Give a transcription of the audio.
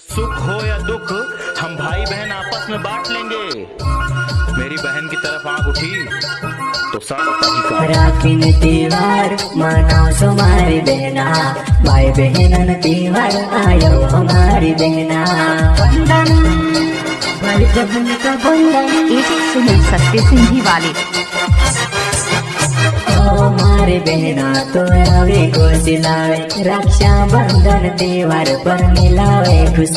सुख हो या दुख हम भाई बहन आपस में बांट लेंगे। मेरी बहन की तरफ़ आँख उठी तो साकिन त्योहार मनाओ तुम्हारी बहना। भाई बहन त्योहार आयो हमारी बहना। भाई बहन का बंधन। सुनिल सत्य सिंधी वाले। મારી બહેના તો રવિ ગોસિલાવે રક્ષાબંધન તહેવાર પર મિલાવે ખુશ